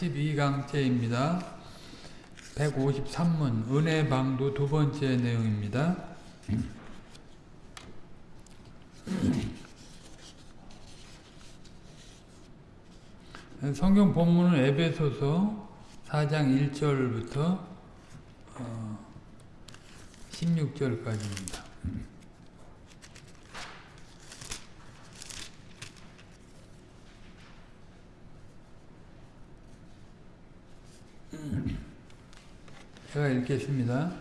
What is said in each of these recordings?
12강째입니다. 153문 은혜 방도 두 번째 내용입니다. 성경 본문은 에베소서 4장 1절부터 16절까지입니다. 제가 읽겠습니다.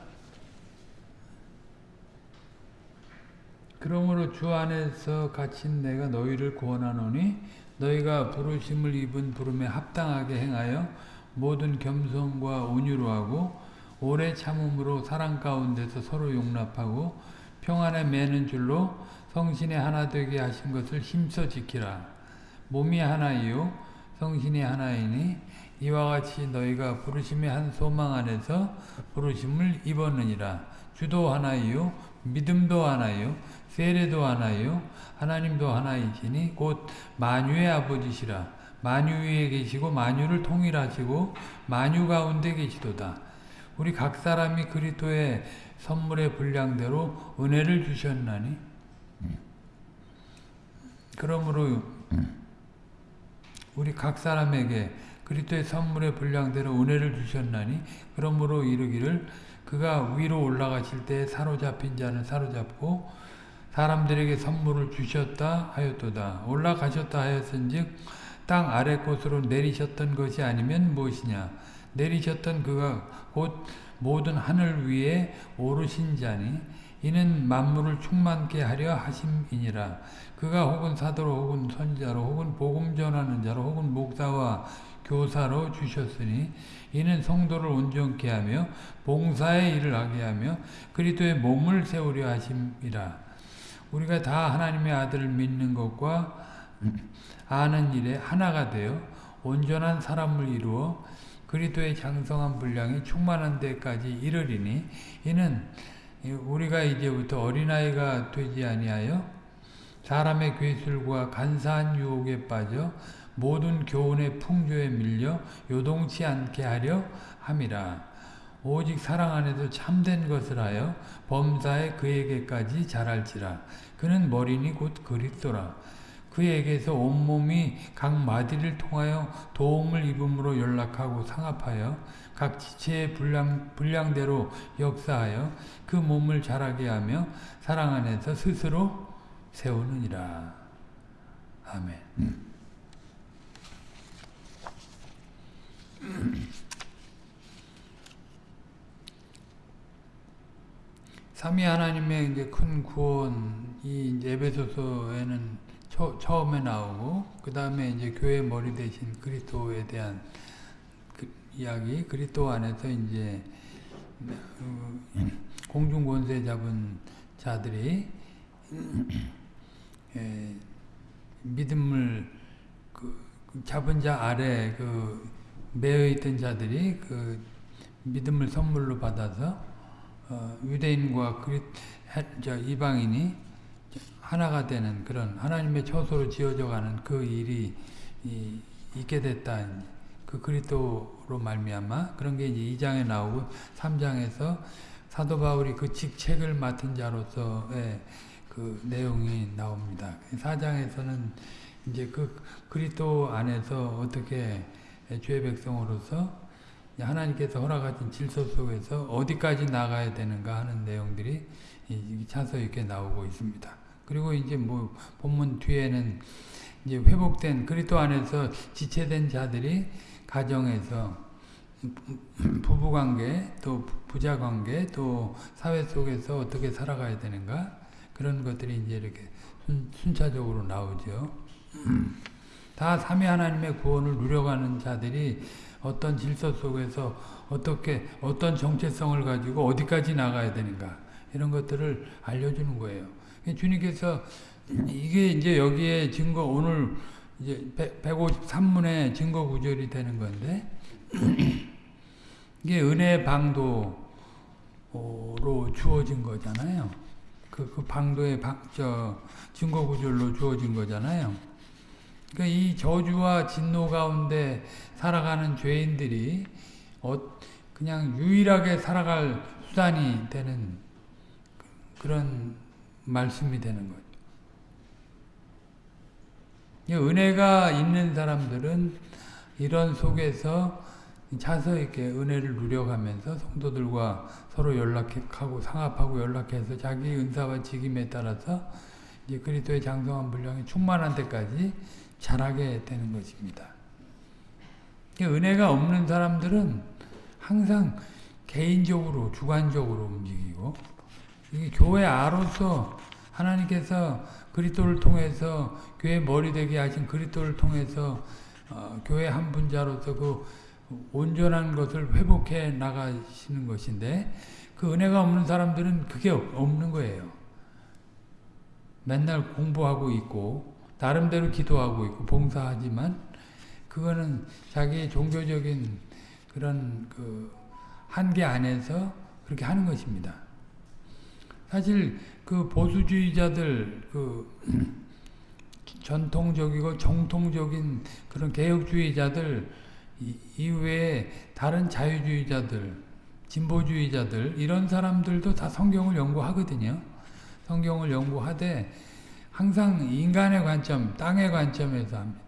그러므로 주 안에서 갇힌 내가 너희를 구원하노니 너희가 부르심을 입은 부름에 합당하게 행하여 모든 겸손과 온유로 하고 오래 참음으로 사랑 가운데서 서로 용납하고 평안에 매는 줄로 성신의 하나 되게 하신 것을 힘써 지키라. 몸이 하나이요 성신이 하나이니 이와 같이 너희가 부르심의 한 소망 안에서 부르심을 입었느니라. 주도 하나이요 믿음도 하나요 세례도 하나요 하나님도 하나이시니 곧 만유의 아버지시라. 만유 위에 계시고 만유를 통일하시고 만유 가운데 계시도다. 우리 각 사람이 그리스도의 선물의 분량대로 은혜를 주셨나니? 그러므로 우리 각 사람에게 그리스도의 선물의 분량대로 은혜를 주셨나니 그러므로 이르기를 그가 위로 올라가실 때 사로잡힌 자는 사로잡고 사람들에게 선물을 주셨다 하였도다. 올라가셨다 하였은즉 땅 아래 곳으로 내리셨던 것이 아니면 무엇이냐. 내리셨던 그가 곧 모든 하늘 위에 오르신 자니 이는 만물을 충만케 하려 하심이니라. 그가 혹은 사도로 혹은 선자로 혹은 복음 전하는 자로 혹은 목사와 교사로 주셨으니 이는 성도를 온전케 하며 봉사의 일을 하게 하며 그리스도의 몸을 세우려 하심이라. 우리가 다 하나님의 아들을 믿는 것과 아는 일에 하나가 되어 온전한 사람을 이루어 그리스도의 장성한 분량이 충만한 데까지 이르리니 이는 우리가 이제부터 어린아이가 되지 아니하여 사람의 괴술과 간사한 유혹에 빠져 모든 교훈의 풍조에 밀려 요동치 않게 하려 함이라. 오직 사랑 안에서 참된 것을 하여 범사에 그에게까지 자랄지라. 그는 머리니 곧 그리스도라. 그에게서 온몸이 각 마디를 통하여 도움을 입음으로 연락하고 상합하여 각 지체의 분량, 분량대로 역사하여 그 몸을 자라게 하며 사랑 안에서 스스로 세우느니라. 아멘. 음. 삼위 하나님의 이제 큰 구원이 에베소서에는 처, 처음에 나오고 그 다음에 이제 교회 머리 대신 그리스도에 대한 그 이야기 그리스도 안에서 이제 어, 공중 권세 잡은 자들이 에, 믿음을 그 잡은 자 아래 그 매여 있던 자들이 그 믿음을 선물로 받아서 어, 유대인과 그리, 저 이방인이 하나가 되는 그런 하나님의 처소로 지어져가는 그 일이 이, 있게 됐다. 그 그리스도로 말미암아 그런 게 이제 2장에 나오고 3장에서 사도 바울이 그 직책을 맡은 자로서의 그 내용이 나옵니다. 4장에서는 이제 그 그리스도 안에서 어떻게 주의 백성으로서 하나님께서 허락하신 질서 속에서 어디까지 나가야 되는가 하는 내용들이 차서 이렇게 나오고 있습니다. 그리고 이제 뭐 본문 뒤에는 이제 회복된 그리스도 안에서 지체된 자들이 가정에서 부부관계 또 부자관계 또 사회 속에서 어떻게 살아가야 되는가 그런 것들이 이제 이렇게 순, 차적으로 나오죠. 다 삼위 하나님의 구원을 누려가는 자들이 어떤 질서 속에서 어떻게 어떤 정체성을 가지고 어디까지 나가야 되는가 이런 것들을 알려주는 거예요. 주님께서 이게 이제 여기에 증거 오늘 이제 153문의 증거 구절이 되는 건데 이게 은혜 방도로 주어진 거잖아요. 그, 그 방도의 방, 저 증거 구절로 주어진 거잖아요. 그러니까 이 저주와 진노 가운데 살아가는 죄인들이 어, 그냥 유일하게 살아갈 수단이 되는 그런 말씀이 되는 거죠. 은혜가 있는 사람들은 이런 속에서 차서 이렇게 은혜를 누려가면서 성도들과 서로 연락하고 상합하고 연락해서 자기 은사와 직임에 따라서 이제 그리스도의 장성한 분량이 충만한 데까지 자라게 되는 것입니다. 은혜가 없는 사람들은 항상 개인적으로 주관적으로 움직이고 교회 아로서 하나님께서 그리스도를 통해서 교회 머리 되게 하신 그리스도를 통해서 어, 교회 한 분자로서 그 온전한 것을 회복해 나가시는 것인데 그 은혜가 없는 사람들은 그게 없는 거예요. 맨날 공부하고 있고 나름대로 기도하고 있고 봉사하지만 그거는 자기 종교적인 그런 그 한계 안에서 그렇게 하는 것입니다. 사실 그 보수주의자들 그 전통적이고 정통적인 그런 개혁주의자들 이외에 다른 자유주의자들, 진보주의자들 이런 사람들도 다 성경을 연구하거든요. 성경을 연구하되 항상 인간의 관점, 땅의 관점에서 합니다.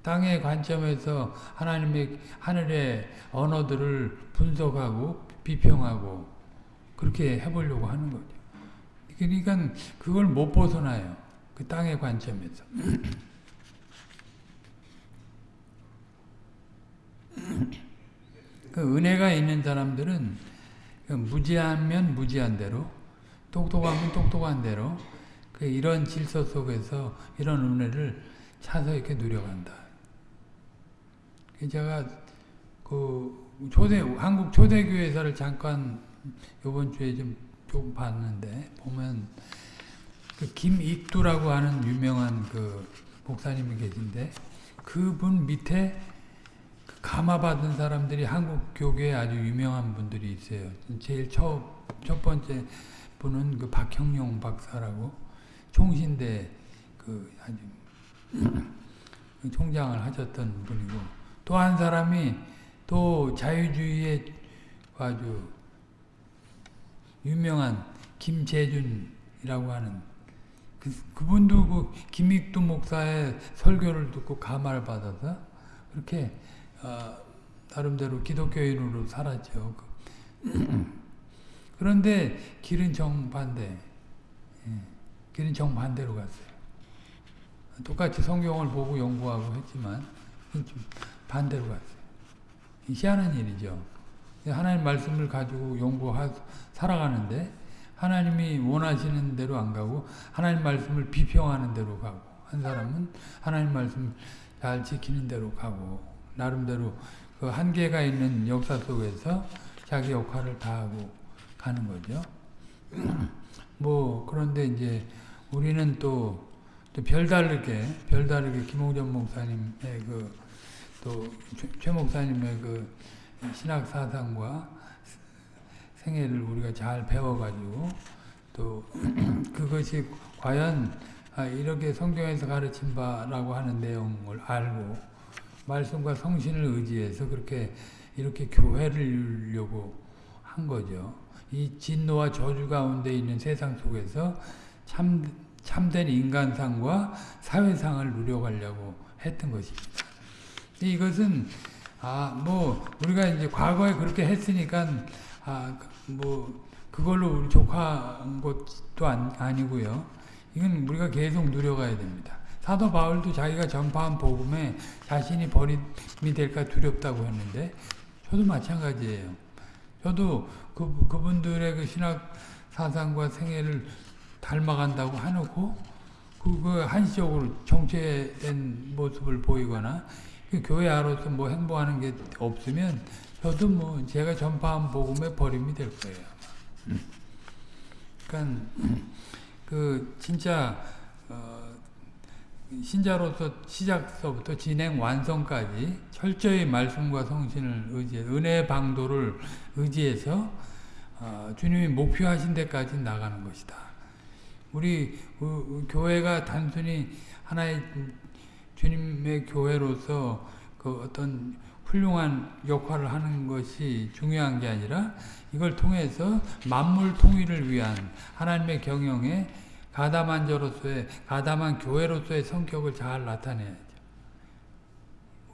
땅의 관점에서 하나님의 하늘의 언어들을 분석하고 비평하고 그렇게 해보려고 하는 거죠. 그러니까 그걸 못 벗어나요. 그 땅의 관점에서. 그 은혜가 있는 사람들은 그 무지하면 무지한 대로 똑똑하면 똑똑한 대로 그 이런 질서 속에서 이런 은혜를 차서 이렇게 누려간다. 그 제가 그 초대 한국 초대교회사를 잠깐 이번 주에 좀, 좀 봤는데 보면 그 김익두라고 하는 유명한 그 목사님이 계신데 그분 밑에 감화 받은 사람들이 한국 교계에 아주 유명한 분들이 있어요. 제일 첫, 첫 번째 분은 그 박형용 박사라고 총신대 그 아주 총장을 하셨던 분이고 또 한 사람이 또 자유주의의 아주 유명한 김재준이라고 하는 그, 그분도 그 김익두 목사의 설교를 듣고 감화를 받아서 그렇게 어, 나름대로 기독교인으로 살았죠. 그런데 길은 정반대. 예, 길은 정반대로 갔어요. 똑같이 성경을 보고 연구하고 했지만 반대로 갔어요. 희한한 일이죠. 하나님 말씀을 가지고 연구하 살아가는데 하나님이 원하시는 대로 안 가고 하나님 말씀을 비평하는 대로 가고 한 사람은 하나님 말씀 잘 지키는 대로 가고 나름대로 그 한계가 있는 역사 속에서 자기 역할을 다하고 가는 거죠. 뭐 그런데 이제 우리는 또, 또 별다르게 별다르게 김홍전 목사님의 그또최 목사님의 그 신학 사상과 생애를 우리가 잘 배워가지고 또 그것이 과연 아, 이렇게 성경에서 가르친 바라고 하는 내용을 알고 말씀과 성신을 의지해서 그렇게 이렇게 교회를 이루려고 한 거죠. 이 진노와 저주 가운데 있는 세상 속에서 참, 참된 인간상과 사회상을 누려가려고 했던 것입니다. 이것은, 아, 뭐, 우리가 이제 과거에 그렇게 했으니까, 아, 뭐, 그걸로 우리 족한 것도 아니고요. 이건 우리가 계속 누려가야 됩니다. 사도 바울도 자기가 전파한 복음에 자신이 버림이 될까 두렵다고 했는데 저도 마찬가지예요. 저도 그, 그분들의 그 신학 사상과 생애를 닮아간다고 해놓고 그거 한시적으로 정체된 모습을 보이거나 그 교회 아로서 뭐 행보하는 게 없으면 저도 뭐 제가 전파한 복음에 버림이 될 거예요. 그러니까 그 진짜 어 신자로서 시작서부터 진행 완성까지 철저히 말씀과 성신을 의지해 은혜의 방도를 의지해서 어, 주님이 목표하신 데까지 나가는 것이다. 우리 어, 교회가 단순히 하나의 주님의 교회로서 그 어떤 훌륭한 역할을 하는 것이 중요한 게 아니라 이걸 통해서 만물 통일을 위한 하나님의 경영에 가담한 자로서의 가담한 교회로서의 성격을 잘 나타내야죠.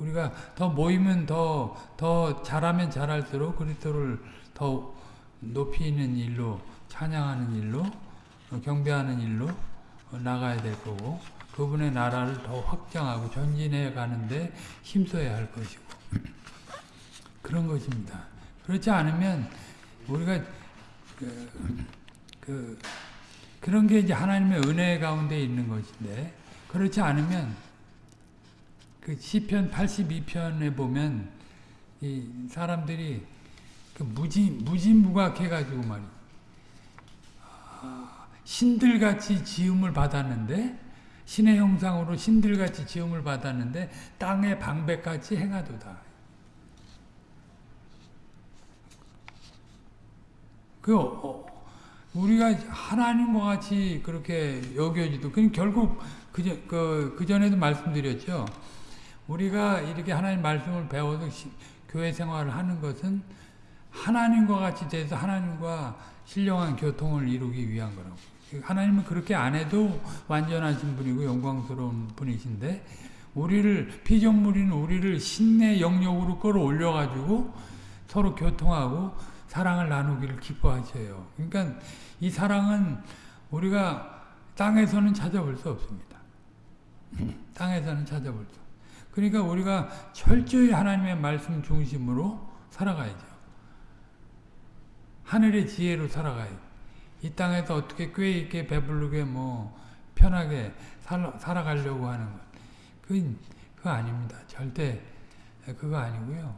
우리가 더 모이면 더, 더 잘하면 잘할수록 그리스도를 더 높이는 일로 찬양하는 일로 경배하는 일로 나가야 될 거고 그분의 나라를 더 확장하고 전진해 가는데 힘써야 할 것이고 그런 것입니다. 그렇지 않으면 우리가 그, 그 그런 게 이제 하나님의 은혜 가운데 있는 것인데 그렇지 않으면 그 시편 82편에 보면 이 사람들이 그 무지 무지무각해 가지고 말이 아, 신들같이 지음을 받았는데 신의 형상으로 신들같이 지음을 받았는데 땅의 방백같이 행하도다. 그 어, 우리가 하나님과 같이 그렇게 여겨지도 그 결국 그전 그, 그 전에도 말씀드렸죠. 우리가 이렇게 하나님 말씀을 배워서 시, 교회 생활을 하는 것은 하나님과 같이 돼서 하나님과 신령한 교통을 이루기 위한 거라고. 하나님은 그렇게 안 해도 완전하신 분이고 영광스러운 분이신데 우리를 피조물인 우리를 신의 영역으로 끌어올려 가지고 서로 교통하고 사랑을 나누기를 기뻐하셔요. 그러니까 이 사랑은 우리가 땅에서는 찾아볼 수 없습니다. 땅에서는 찾아볼 수. 그러니까 우리가 철저히 하나님의 말씀 중심으로 살아가야죠. 하늘의 지혜로 살아가야죠. 이 땅에서 어떻게 꽤 있게 배부르게 뭐 편하게 살아, 살아가려고 하는 것. 그, 그거 아닙니다. 절대 그거 아니고요.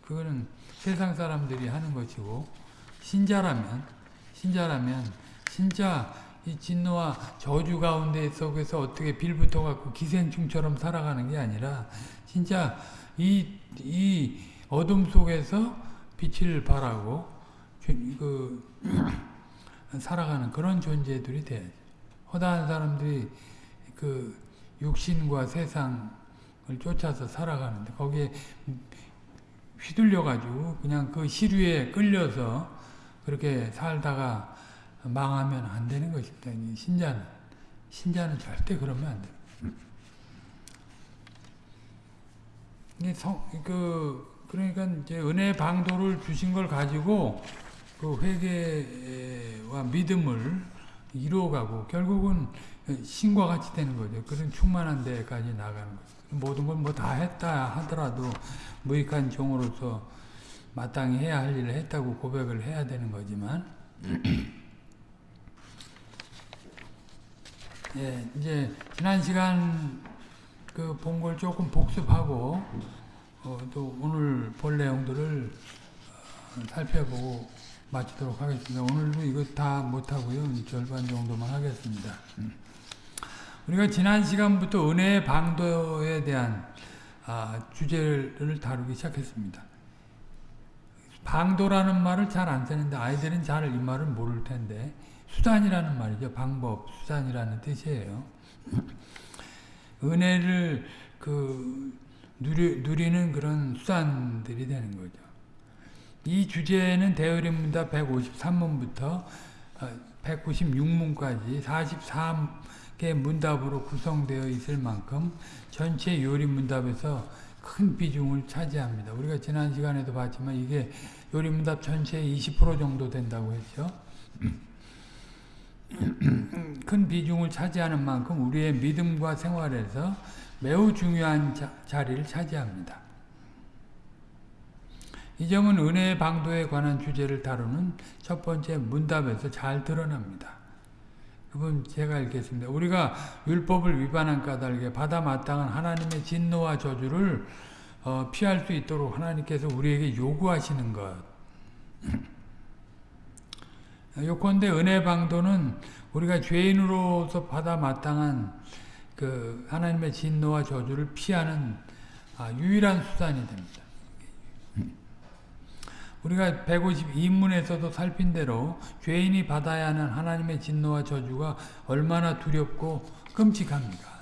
그거는 세상 사람들이 하는 것이고 신자라면 신자라면 진짜 이 진노와 저주 가운데 속에서 어떻게 빌붙어 갖고 기생충처럼 살아가는 게 아니라 진짜 이, 이 어둠 속에서 빛을 발하고 그 살아가는 그런 존재들이 돼야죠. 허다한 사람들이 그 육신과 세상을 쫓아서 살아가는데 거기에 휘둘려 가지고 그냥 그 시류에 끌려서 그렇게 살다가 망하면 안 되는 것입니다. 신자는 신자는 절대 그러면 안 돼요. 성, 그 그러니까 이제 은혜 방도를 주신 걸 가지고 그 회개와 믿음을 이루어가고 결국은 신과 같이 되는 거죠. 그런 충만한 데까지 나가는 거죠. 모든 걸 뭐 다 했다 하더라도 무익한 종으로서 마땅히 해야 할 일을 했다고 고백을 해야 되는 거지만 예, 이제 지난 시간 그 본 걸 조금 복습하고 어, 또 오늘 볼 내용들을 어, 살펴보고 마치도록 하겠습니다. 오늘도 이거 다 못하고요. 절반 정도만 하겠습니다. 우리가 지난 시간부터 은혜의 방도에 대한 아, 주제를 다루기 시작했습니다. 방도라는 말을 잘 안 쓰는데 아이들은 잘 이 말을 모를 텐데 수단이라는 말이죠. 방법, 수단이라는 뜻이에요. 은혜를 그 누리, 누리는 그런 수단들이 되는 거죠. 이 주제는 대의문답 153문부터 196문까지 44개 문답으로 구성되어 있을 만큼 전체 요리문답에서 큰 비중을 차지합니다. 우리가 지난 시간에도 봤지만 이게 요리문답 전체의 20% 정도 된다고 했죠. 큰 비중을 차지하는 만큼 우리의 믿음과 생활에서 매우 중요한 자, 자리를 차지합니다. 이 점은 은혜의 방도에 관한 주제를 다루는 첫 번째 문답에서 잘 드러납니다. 그분 제가 읽겠습니다. 우리가 율법을 위반한 까닭에 받아 마땅한 하나님의 진노와 저주를 어, 피할 수 있도록 하나님께서 우리에게 요구하시는 것. 요컨대 은혜 방도는 우리가 죄인으로서 받아 마땅한 그 하나님의 진노와 저주를 피하는 아, 유일한 수단이 됩니다. 우리가 152문에서도 살핀 대로 죄인이 받아야 하는 하나님의 진노와 저주가 얼마나 두렵고 끔찍합니까?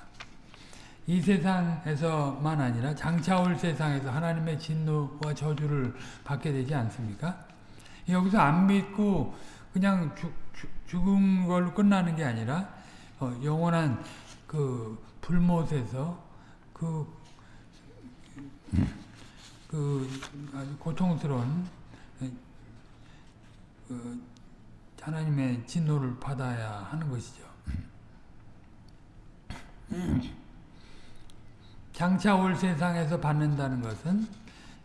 이 세상에서만 아니라 장차올 세상에서 하나님의 진노와 저주를 받게 되지 않습니까? 여기서 안 믿고 그냥 죽, 죽, 죽은 걸로 끝나는 게 아니라 어, 영원한 그 불못에서 그, 그 아주 고통스러운 그 하나님의 진노를 받아야 하는 것이죠. 장차 올 세상에서 받는다는 것은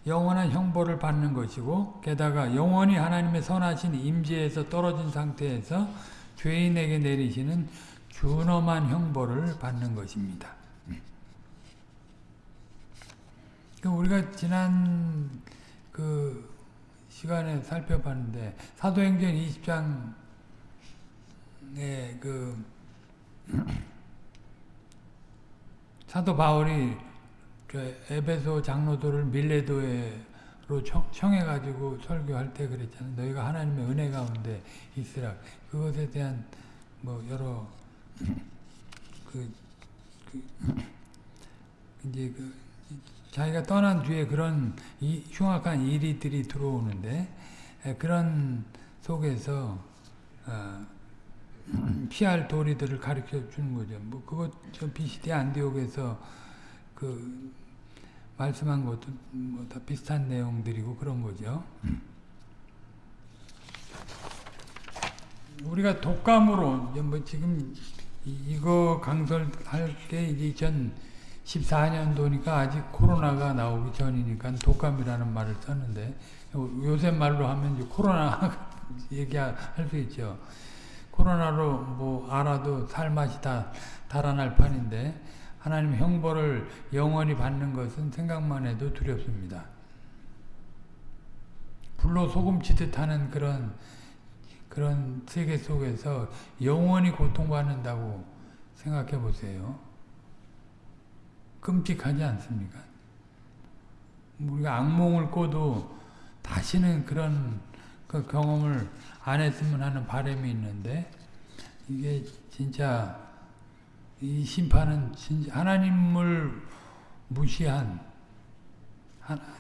영원한 형벌을 받는 것이고 게다가 영원히 하나님의 선하신 임재에서 떨어진 상태에서 죄인에게 내리시는 준엄한 형벌을 받는 것입니다. 그 우리가 지난 그 시간에 살펴봤는데 사도행전 20장에 그 사도 바울이 에베소 장로들을 밀레도에로 청해가지고 설교할 때 그랬잖아요. 너희가 하나님의 은혜 가운데 있으라. 그것에 대한 뭐 여러 그, 그 이제 그 자기가 떠난 뒤에 그런 이, 흉악한 일이들이 들어오는데 그런 속에서 어, 피할 도리들을 가르쳐 주는 거죠. 뭐 그것 저 비시대 안디옥에서 그 말씀한 것도 뭐 다 비슷한 내용들이고 그런 거죠. 우리가 독감으로 뭐 지금 이거 강설할 게 이제 2014년도니까 아직 코로나가 나오기 전이니까 독감이라는 말을 썼는데 요새 말로 하면 이제 코로나 얘기할 수 있죠. 코로나로 뭐 알아도 살맛이 다 달아날 판인데 하나님 형벌을 영원히 받는 것은 생각만 해도 두렵습니다. 불로 소금치듯 하는 그런 그런 세계 속에서 영원히 고통받는다고 생각해 보세요. 끔찍하지 않습니까? 우리가 악몽을 꿔도 다시는 그런 그 경험을 안 했으면 하는 바람이 있는데 이게 진짜 이 심판은 진짜 하나님을 무시한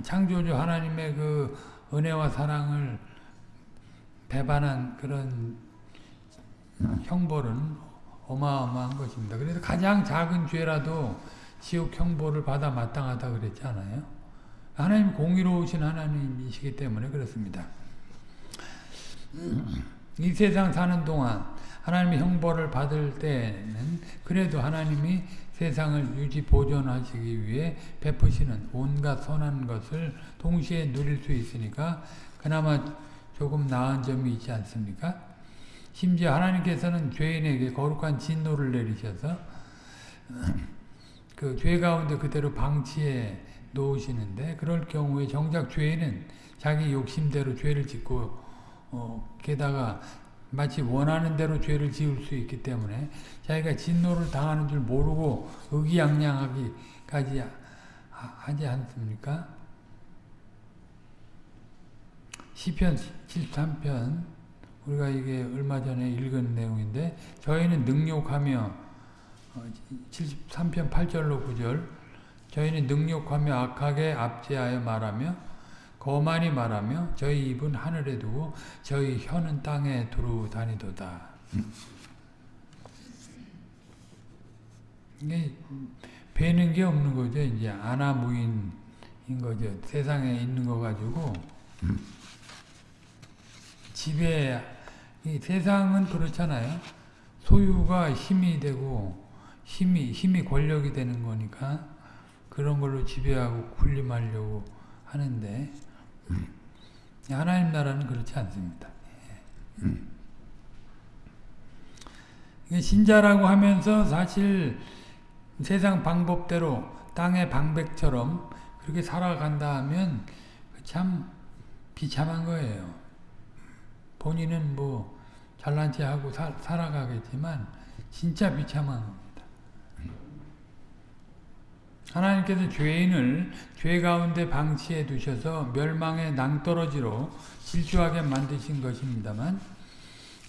창조주 하나님의 그 은혜와 사랑을 배반한 그런 형벌은 어마어마한 것입니다. 그래서 가장 작은 죄라도 지옥 형벌을 받아 마땅하다 그랬지 않아요? 하나님 공의로우신 하나님이시기 때문에 그렇습니다. 이 세상 사는 동안 하나님의 형벌을 받을 때는 그래도 하나님이 세상을 유지 보존하시기 위해 베푸시는 온갖 선한 것을 동시에 누릴 수 있으니까 그나마 조금 나은 점이 있지 않습니까? 심지어 하나님께서는 죄인에게 거룩한 진노를 내리셔서 그 죄 가운데 그대로 방치해 놓으시는데 그럴 경우에 정작 죄인은 자기 욕심대로 죄를 짓고 어, 게다가 마치 원하는 대로 죄를 지을 수 있기 때문에 자기가 진노를 당하는 줄 모르고 의기양양하기까지 하지 않습니까? 시편 73편 우리가 이게 얼마 전에 읽은 내용인데 저희는 능욕하며 73편 8절로 9절 저희는 능욕하며 악하게 압제하여 말하며 거만히 말하며 저희 입은 하늘에 두고 저희 혀는 땅에 두루 다니도다. 이게 배는 게 없는 거죠. 이제 아나무인인 거죠. 세상에 있는 거 가지고 집에 이 세상은 그렇잖아요. 소유가 힘이 되고 힘이 힘이 권력이 되는 거니까 그런 걸로 지배하고 군림하려고 하는데 하나님 나라는 그렇지 않습니다. 신자라고 하면서 사실 세상 방법대로 땅의 방백처럼 그렇게 살아간다 하면 참 비참한 거예요. 본인은 뭐 잘난 체 하고 사, 살아가겠지만 진짜 비참한. 하나님께서 죄인을 죄 가운데 방치해 두셔서 멸망의 낭떠러지로 질주하게 만드신 것입니다만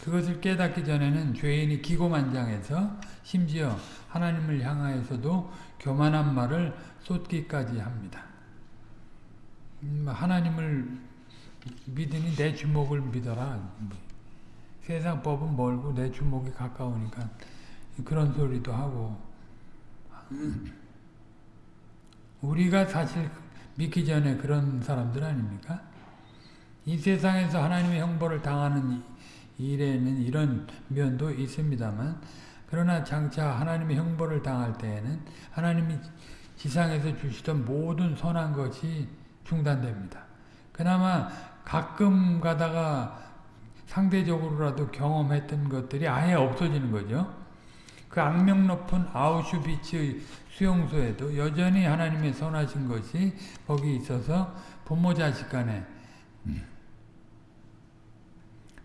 그것을 깨닫기 전에는 죄인이 기고만장해서 심지어 하나님을 향하여서도 교만한 말을 쏟기까지 합니다. 음, 하나님을 믿으니 내 주목을 믿어라. 세상 법은 멀고 내 주목이 가까우니까 그런 소리도 하고 우리가 사실 믿기 전에 그런 사람들 아닙니까? 이 세상에서 하나님의 형벌을 당하는 일에는 이런 면도 있습니다만 그러나 장차 하나님의 형벌을 당할 때에는 하나님이 지상에서 주시던 모든 선한 것이 중단됩니다. 그나마 가끔 가다가 상대적으로라도 경험했던 것들이 아예 없어지는 거죠. 그 악명 높은 아우슈비츠 수용소에도 여전히 하나님의 선하신 것이 거기 있어서 부모 자식 간에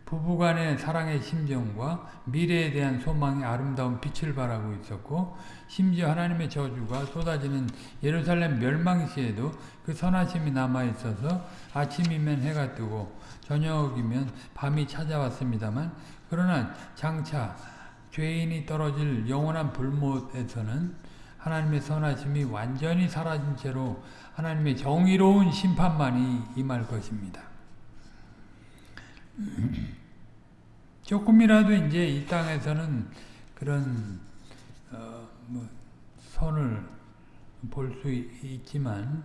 부부 간의 사랑의 심정과 미래에 대한 소망의 아름다운 빛을 발하고 있었고 심지어 하나님의 저주가 쏟아지는 예루살렘 멸망 시에도 그 선하심이 남아있어서 아침이면 해가 뜨고 저녁이면 밤이 찾아왔습니다만 그러나 장차 죄인이 떨어질 영원한 불못에서는 하나님의 선하심이 완전히 사라진 채로 하나님의 정의로운 심판만이 임할 것입니다. 조금이라도 이제 이 땅에서는 그런 어, 뭐 선을 볼 수 있지만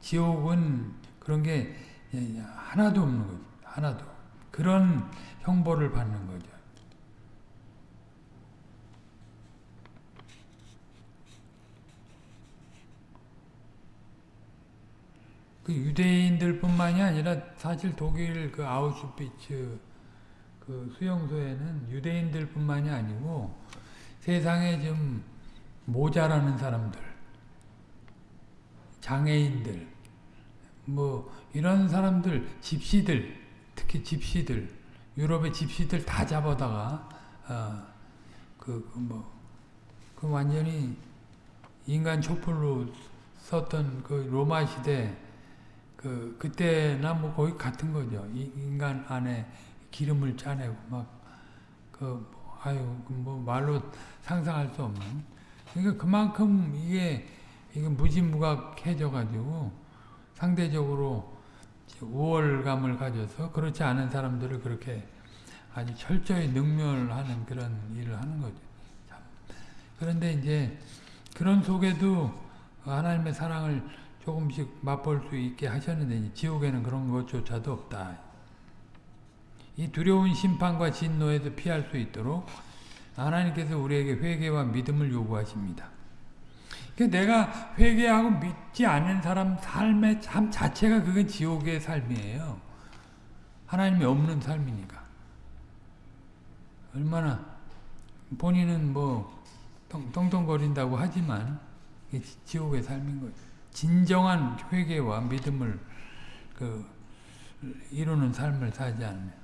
지옥은 그런 게 하나도 없는 거죠. 하나도 그런 형벌을 받는 거죠. 그 유대인들뿐만이 아니라 사실 독일 그 아우슈비츠 그 수용소에는 유대인들뿐만이 아니고 세상에 좀 모자라는 사람들, 장애인들, 뭐 이런 사람들, 집시들, 특히 집시들, 유럽의 집시들 다 잡아다가 어, 그, 그 뭐, 그 완전히 인간 촛불로 썼던 그 로마 시대 그 그때나 뭐 거의 같은 거죠. 인간 안에 기름을 짜내고 막 그 아유 뭐 말로 상상할 수 없는 그러니까 그만큼 이게 이게 무지무각해져 가지고 상대적으로 우월감을 가져서 그렇지 않은 사람들을 그렇게 아주 철저히 능멸하는 그런 일을 하는 거죠. 참. 그런데 이제 그런 속에도 하나님의 사랑을 조금씩 맛볼 수 있게 하셨는데 지옥에는 그런 것조차도 없다. 이 두려운 심판과 진노에서 피할 수 있도록 하나님께서 우리에게 회개와 믿음을 요구하십니다. 그러니까 내가 회개하고 믿지 않는 사람 삶의 삶 자체가 그건 지옥의 삶이에요. 하나님이 없는 삶이니까. 얼마나 본인은 뭐 똥똥거린다고 하지만 지옥의 삶인 거죠. 진정한 회개와 믿음을 그 이루는 삶을 살지 않으면.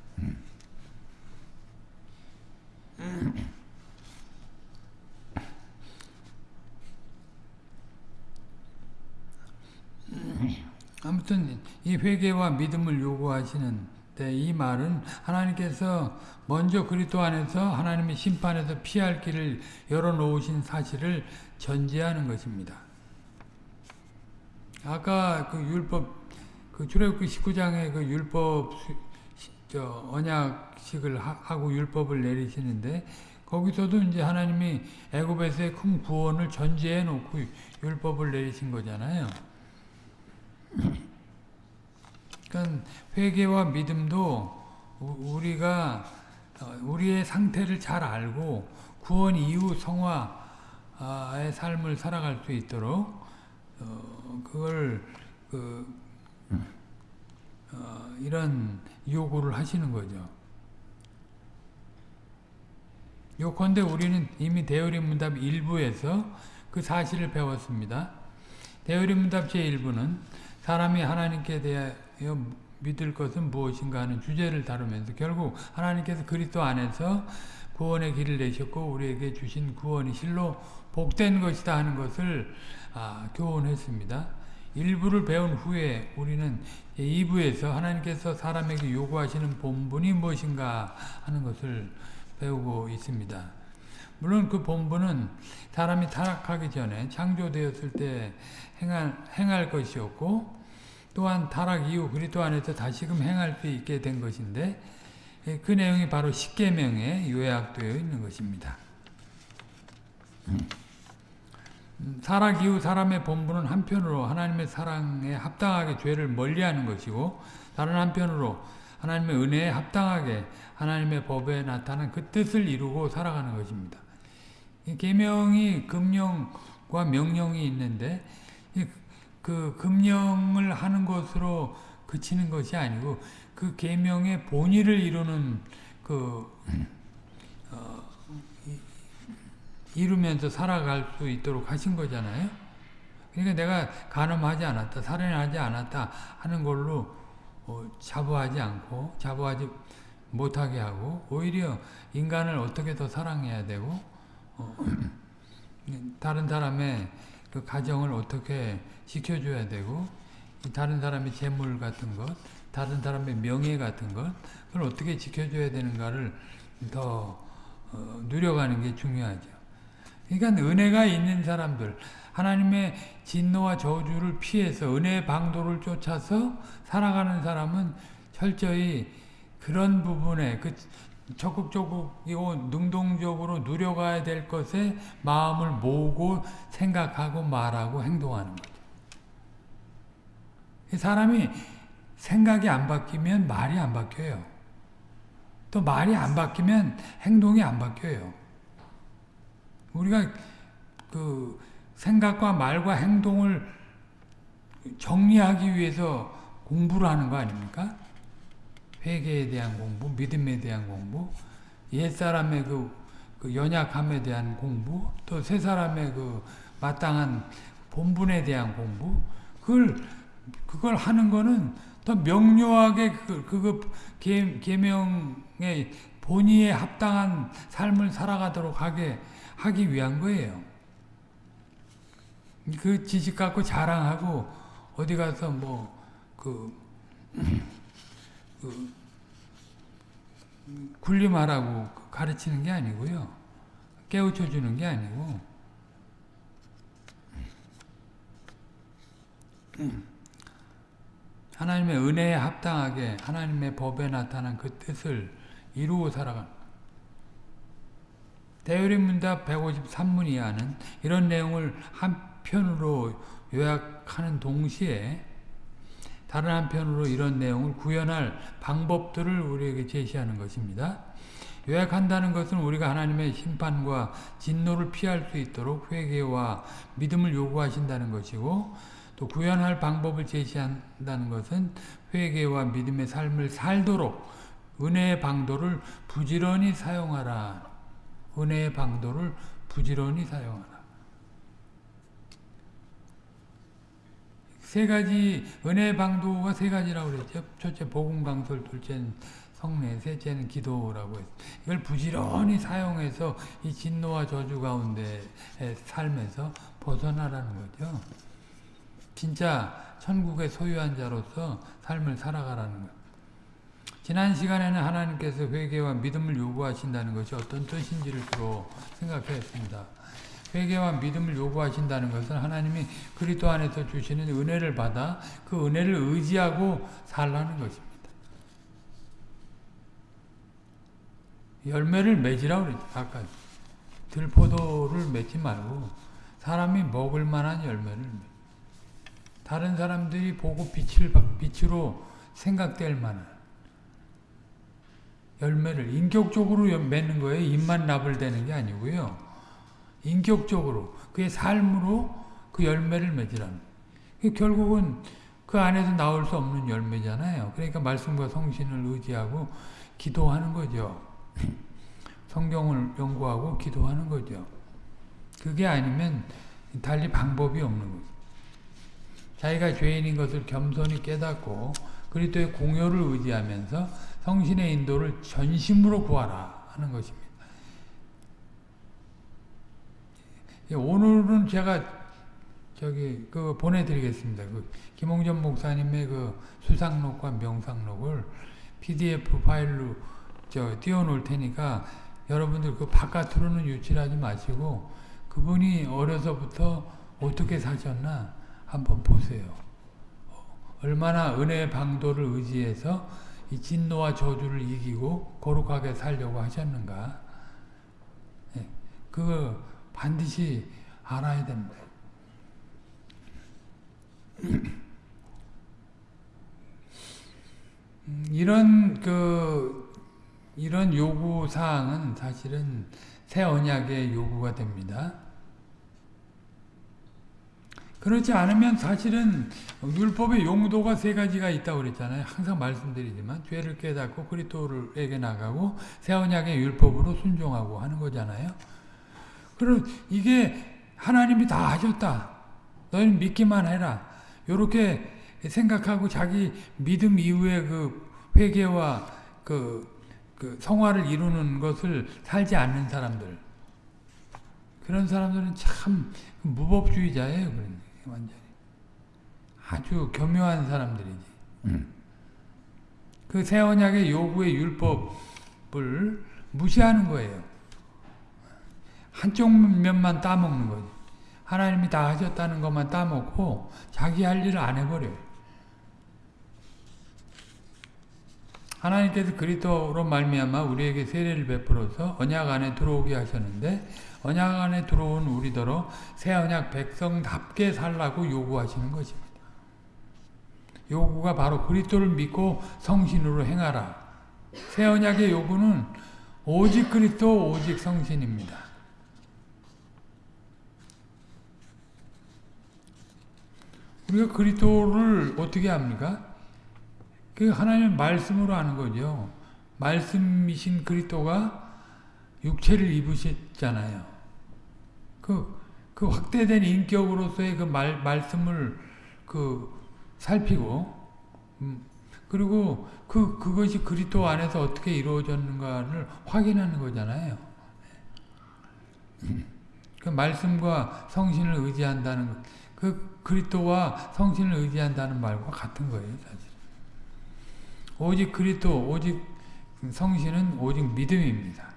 아무튼 이 회개와 믿음을 요구하시는 이 말은 하나님께서 먼저 그리스도 안에서 하나님의 심판에서 피할 길을 열어놓으신 사실을 전제하는 것입니다. 아까 그 율법 그 출애굽기 19장의 그 율법 저 언약식을 하고 율법을 내리시는데 거기서도 이제 하나님이 애굽에서의 큰 구원을 전제해 놓고 율법을 내리신 거잖아요. 그러니까 회개와 믿음도 우리가 어, 우리의 상태를 잘 알고 구원 이후 성화의 삶을 살아갈 수 있도록 어, 그걸 그 어, 이런 요구를 하시는 거죠. 요컨대 우리는 이미 대열의 문답 일부에서 그 사실을 배웠습니다. 대열의 문답 제1부는 사람이 하나님께 대하여 믿을 것은 무엇인가 하는 주제를 다루면서 결국 하나님께서 그리스도 안에서 구원의 길을 내셨고 우리에게 주신 구원이 실로 복된 것이다 하는 것을 아, 교훈했습니다. 일부를 배운 후에 우리는 2부에서 하나님께서 사람에게 요구하시는 본분이 무엇인가 하는 것을 배우고 있습니다. 물론 그 본분은 사람이 타락하기 전에 창조되었을 때 행할, 행할 것이었고 또한 타락 이후 그리스도 안에서 다시금 행할 수 있게 된 것인데 그 내용이 바로 십계명에 요약되어 있는 것입니다. 타락 이후 사람의 본분은 한편으로 하나님의 사랑에 합당하게 죄를 멀리하는 것이고 다른 한편으로 하나님의 은혜에 합당하게 하나님의 법에 나타난 그 뜻을 이루고 살아가는 것입니다. 계명이 금령과 명령이 있는데 그 금령을 하는 것으로 그치는 것이 아니고 그 계명의 본의를 이루는 그 어, 이루면서 살아갈 수 있도록 하신 거잖아요. 그러니까 내가 간음하지 않았다, 살인하지 않았다 하는 걸로 어, 자부하지 않고 자부하지 못하게 하고 오히려 인간을 어떻게 더 사랑해야 되고 어, 다른 사람의 그 가정을 어떻게 지켜줘야 되고 다른 사람의 재물 같은 것, 다른 사람의 명예 같은 것, 그걸 어떻게 지켜줘야 되는가를 더 어, 누려가는 게 중요하죠. 그러니까 은혜가 있는 사람들, 하나님의 진노와 저주를 피해서 은혜의 방도를 쫓아서 살아가는 사람은 철저히 그런 부분에 그 적극적이고 능동적으로 누려가야 될 것에 마음을 모으고 생각하고 말하고 행동하는 거죠. 사람이 생각이 안 바뀌면 말이 안 바뀌어요. 또 말이 안 바뀌면 행동이 안 바뀌어요. 우리가 그 생각과 말과 행동을 정리하기 위해서 공부를 하는 거 아닙니까? 회개에 대한 공부, 믿음에 대한 공부, 옛사람의 그, 그 연약함에 대한 공부, 또 새 사람의 그 마땅한 본분에 대한 공부, 그걸, 그걸 하는 거는 더 명료하게 그, 그거 계, 계명의 본의에 합당한 삶을 살아가도록 하게 하기 위한 거예요. 그 지식 갖고 자랑하고 어디 가서 뭐그 그 군림하라고 가르치는 게 아니고요. 깨우쳐 주는 게 아니고 하나님의 은혜에 합당하게 하나님의 법에 나타난 그 뜻을 이루어 살아가는 대요리문답 153문 이하는 이런 내용을 한편으로 요약하는 동시에 다른 한편으로 이런 내용을 구현할 방법들을 우리에게 제시하는 것입니다. 요약한다는 것은 우리가 하나님의 심판과 진노를 피할 수 있도록 회개와 믿음을 요구하신다는 것이고 또 구현할 방법을 제시한다는 것은 회개와 믿음의 삶을 살도록 은혜의 방도를 부지런히 사용하라. 은혜의 방도를 부지런히 사용하라. 세 가지 은혜의 방도가 세 가지라고 그랬죠. 첫째 복음 강설, 둘째는 성례, 셋째는 기도라고 했어요. 이걸 부지런히 사용해서 이 진노와 저주 가운데 삶에서 벗어나라는 거죠. 진짜 천국의 소유한 자로서 삶을 살아가라는 거예요. 지난 시간에는 하나님께서 회개와 믿음을 요구하신다는 것이 어떤 뜻인지를 주로 생각했습니다. 회개와 믿음을 요구하신다는 것은 하나님이 그리스도 안에서 주시는 은혜를 받아 그 은혜를 의지하고 살라는 것입니다. 열매를 맺으라고 그랬죠. 아까 들포도를 맺지 말고 사람이 먹을 만한 열매를 맺. 다른 사람들이 보고 빛을 빛으로 생각될 만한 열매를 인격적으로 맺는 거예요. 입만 나불대는 게 아니고요. 인격적으로 그의 삶으로 그 열매를 맺으라는 결국은 그 안에서 나올 수 없는 열매잖아요. 그러니까 말씀과 성신을 의지하고 기도하는 거죠. 성경을 연구하고 기도하는 거죠. 그게 아니면 달리 방법이 없는 거죠. 자기가 죄인인 것을 겸손히 깨닫고 그리스도의 공효를 의지하면서 성신의 인도를 전심으로 구하라 하는 것입니다. 오늘은 제가 저기 그 보내드리겠습니다. 그 김홍전 목사님의 그 수상록과 명상록을 PDF 파일로 저 띄워놓을 테니까 여러분들 그 바깥으로는 유출하지 마시고 그분이 어려서부터 어떻게 사셨나 한번 보세요. 얼마나 은혜의 방도를 의지해서 이 진노와 저주를 이기고 거룩하게 살려고 하셨는가. 예, 그거 반드시 알아야 됩니다. 음, 이런 그 이런 요구 사항은 사실은 새 언약의 요구가 됩니다. 그렇지 않으면 사실은 율법의 용도가 세 가지가 있다고 그랬잖아요. 항상 말씀드리지만 죄를 깨닫고 그리스도에게 나가고 새 언약의 율법으로 순종하고 하는 거잖아요. 그럼 이게 하나님이 다 하셨다. 너희는 믿기만 해라. 이렇게 생각하고 자기 믿음 이후에 그 회개와 그, 그 성화를 이루는 것을 살지 않는 사람들. 그런 사람들은 참 무법주의자예요. 완전히. 아주 교묘한 사람들이지. 음. 그 새 언약의 요구의 율법을 무시하는 거예요. 한쪽 면만 따먹는 거지. 하나님이 다 하셨다는 것만 따먹고 자기 할 일을 안 해버려요. 하나님께서 그리스도로 말미암아 우리에게 세례를 베풀어서 언약 안에 들어오게 하셨는데 언약 안에 들어온 우리더러 새 언약 백성답게 살라고 요구하시는 것입니다. 요구가 바로 그리스도를 믿고 성신으로 행하라. 새 언약의 요구는 오직 그리스도 오직 성신입니다. 우리가 그리스도를 어떻게 합니까? 그 하나님의 말씀으로 하는 거죠. 말씀이신 그리스도가 육체를 입으셨잖아요. 그, 그 확대된 인격으로서의 그 말, 말씀을 그 살피고, 음, 그리고 그, 그것이 그리스도 안에서 어떻게 이루어졌는가를 확인하는 거잖아요. 그 말씀과 성신을 의지한다는 그 그리스도와 성신을 의지한다는 말과 같은 거예요, 사실. 오직 그리스도, 오직 성신은 오직 믿음입니다.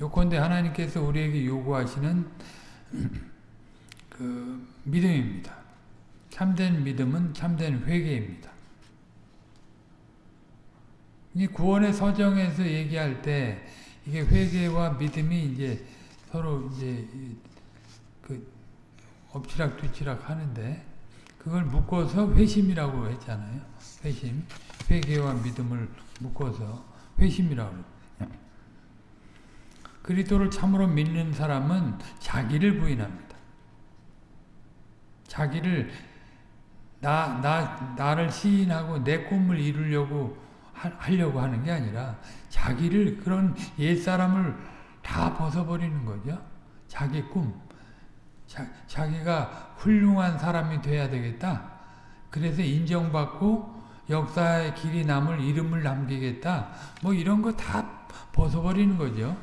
요건대 하나님께서 우리에게 요구하시는 그 믿음입니다. 참된 믿음은 참된 회개입니다. 이 구원의 서정에서 얘기할 때 이게 회개와 믿음이 이제 서로 이제 그 엎치락 뒤치락 하는데 그걸 묶어서 회심이라고 했잖아요. 회심. 회개와 믿음을 묶어서 회심이라고 그리스도를 참으로 믿는 사람은 자기를 부인합니다. 자기를 나, 나, 나를 시인하고 내 꿈을 이루려고 하, 하려고 하는 게 아니라 자기를 그런 옛사람을 다 벗어버리는 거죠. 자기 꿈. 자, 자기가 훌륭한 사람이 돼야 되겠다. 그래서 인정받고 역사의 길이 남을 이름을 남기겠다. 뭐 이런 거 다 벗어버리는 거죠.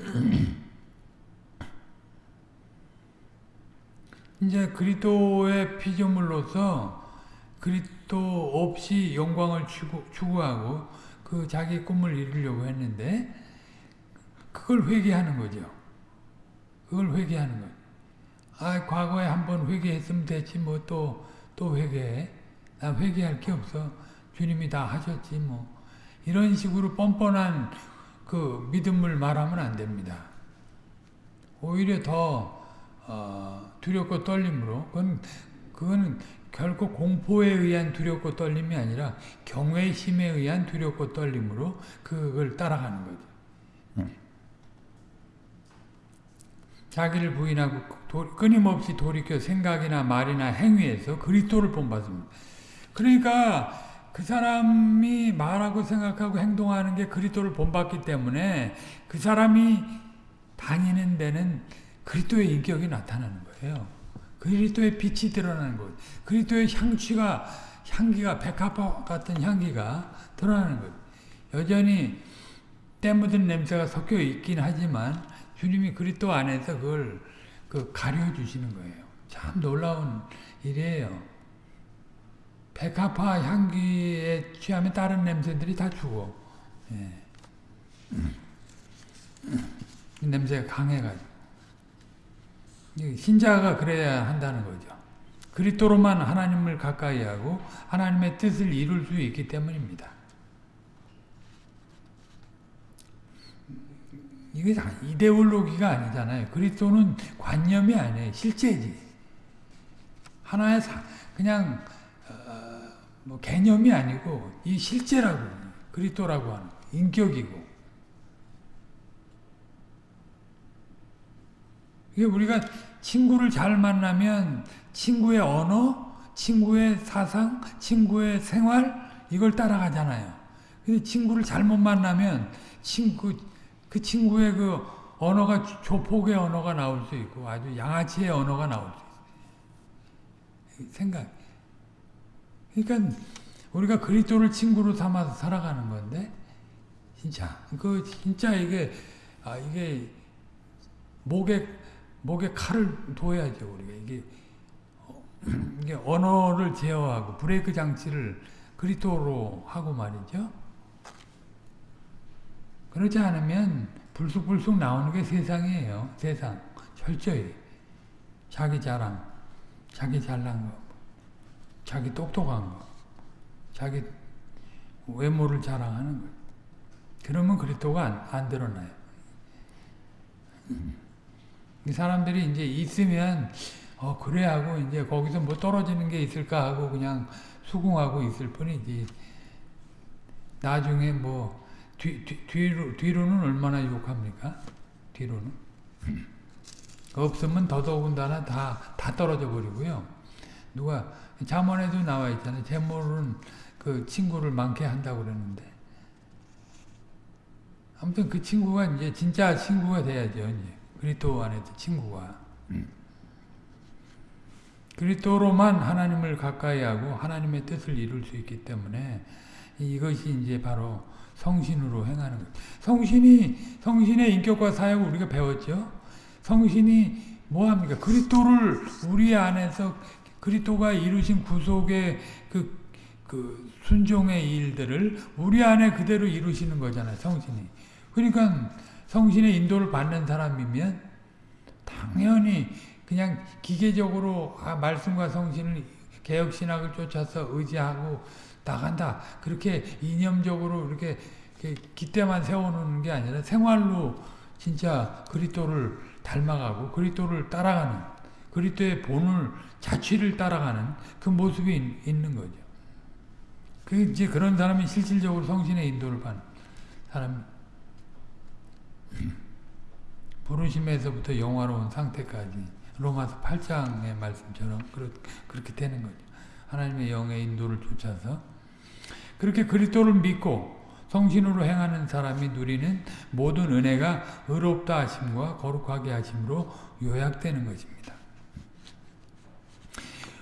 이제 그리스도의 피조물로서 그리스도 없이 영광을 추구, 추구 하고 그 자기 꿈을 이루려고 했는데 그걸 회개하는 거죠. 그걸 회개하는 거예요. 아, 과거에 한번 회개했으면 됐지, 뭐 또, 또 회개해. 나 회개할 게 없어. 주님이 다 하셨지, 뭐. 이런 식으로 뻔뻔한 그 믿음을 말하면 안 됩니다. 오히려 더, 어, 두렵고 떨림으로, 그건, 그건 결코 공포에 의한 두렵고 떨림이 아니라 경외심에 의한 두렵고 떨림으로 그걸 따라가는 거죠. 자기를 부인하고 도, 끊임없이 돌이켜 생각이나 말이나 행위에서 그리스도를 본받습니다. 그러니까 그 사람이 말하고 생각하고 행동하는 게 그리스도를 본받기 때문에 그 사람이 다니는 데는 그리스도의 인격이 나타나는 거예요. 그리스도의 빛이 드러나는 거예요. 그리스도의 향취가 향기가 백합화 같은 향기가 드러나는 거예요. 여전히 때 묻은 냄새가 섞여 있긴 하지만 주님이 그리스도 안에서 그걸 그 가려 주시는 거예요. 참 놀라운 일이에요. 백합화 향기에 취하면 다른 냄새들이 다 죽어. 예. 냄새가 강해가지고. 신자가 그래야 한다는 거죠. 그리스도로만 하나님을 가까이 하고 하나님의 뜻을 이룰 수 있기 때문입니다. 이게 이데올로기가 아니잖아요. 그리스도는 관념이 아니에요. 실제지. 하나의 사, 그냥 어, 뭐 개념이 아니고 이 실제라고 그리스도라고 하는 인격이고 이게 우리가 친구를 잘 만나면 친구의 언어, 친구의 사상, 친구의 생활 이걸 따라가잖아요. 근데 친구를 잘못 만나면 친구 그 친구의 그 언어가 조폭의 언어가 나올 수 있고 아주 양아치의 언어가 나올 수 있어요. 생각. 그러니까 우리가 그리스도를 친구로 삼아서 살아가는 건데 진짜 그 진짜 이게 아 이게 목에 목에 칼을 둬야죠 우리가 이게 이게 언어를 제어하고 브레이크 장치를 그리스도로 하고 말이죠. 그렇지 않으면 불쑥불쑥 나오는 게 세상이에요. 세상. 철저히. 자기 자랑, 자기 잘난 거, 자기 똑똑한 거, 자기 외모를 자랑하는 거. 그러면 그리스도가 안, 안 드러나요. 이 사람들이 이제 있으면 어 그래 하고 이제 거기서 뭐 떨어지는 게 있을까 하고 그냥 수긍하고 있을 뿐이지. 나중에 뭐 뒤, 뒤, 뒤로, 뒤로는 얼마나 욕합니까? 뒤로는. 없으면 더더군다나 다, 다 떨어져 버리고요. 누가, 잠언에도 나와 있잖아요. 재물은 그 친구를 많게 한다고 그랬는데. 아무튼 그 친구가 이제 진짜 친구가 돼야죠. 이제. 그리스도 안에서 친구가. 그리스도로만 하나님을 가까이 하고 하나님의 뜻을 이룰 수 있기 때문에 이것이 이제 바로 성신으로 행하는 것. 성신이 성신의 인격과 사역을 우리가 배웠죠. 성신이 뭐 합니까? 그리스도를 우리 안에서 그리스도가 이루신 구속의 그, 그 순종의 일들을 우리 안에 그대로 이루시는 거잖아요. 성신이. 그러니까 성신의 인도를 받는 사람이면 당연히 그냥 기계적으로 아, 말씀과 성신을 개혁신학을 쫓아서 의지하고 나간다. 그렇게 이념적으로 이렇게 기대만 세워놓는 게 아니라 생활로 진짜 그리스도를 닮아가고 그리스도를 따라가는 그리스도의 본을 자취를 따라가는 그 모습이 있는 거죠. 그 이제 그런 사람이 실질적으로 성신의 인도를 받는 사람. 부르심에서부터 영화로운 상태까지 로마서 8장의 말씀처럼 그렇게 되는 거죠. 하나님의 영의 인도를 쫓아서 그렇게 그리스도를 믿고 성신으로 행하는 사람이 누리는 모든 은혜가 의롭다 하심과 거룩하게 하심으로 요약되는 것입니다.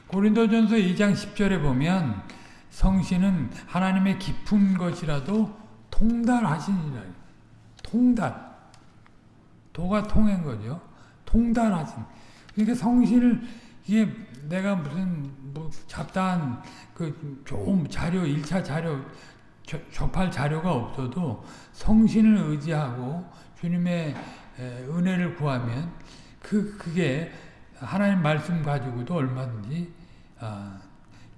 고린도전서 2장 10절에 보면 성신은 하나님의 깊은 것이라도 통달하시니라. 통달. 도가 통한 거죠. 통달하신. 그러니까 성신을 이게 내가 무슨 뭐 잡다한 그 좋은 자료, 1차 자료, 접할 자료가 없어도 성신을 의지하고 주님의 은혜를 구하면 그, 그게 하나님 말씀 가지고도 얼마든지 아,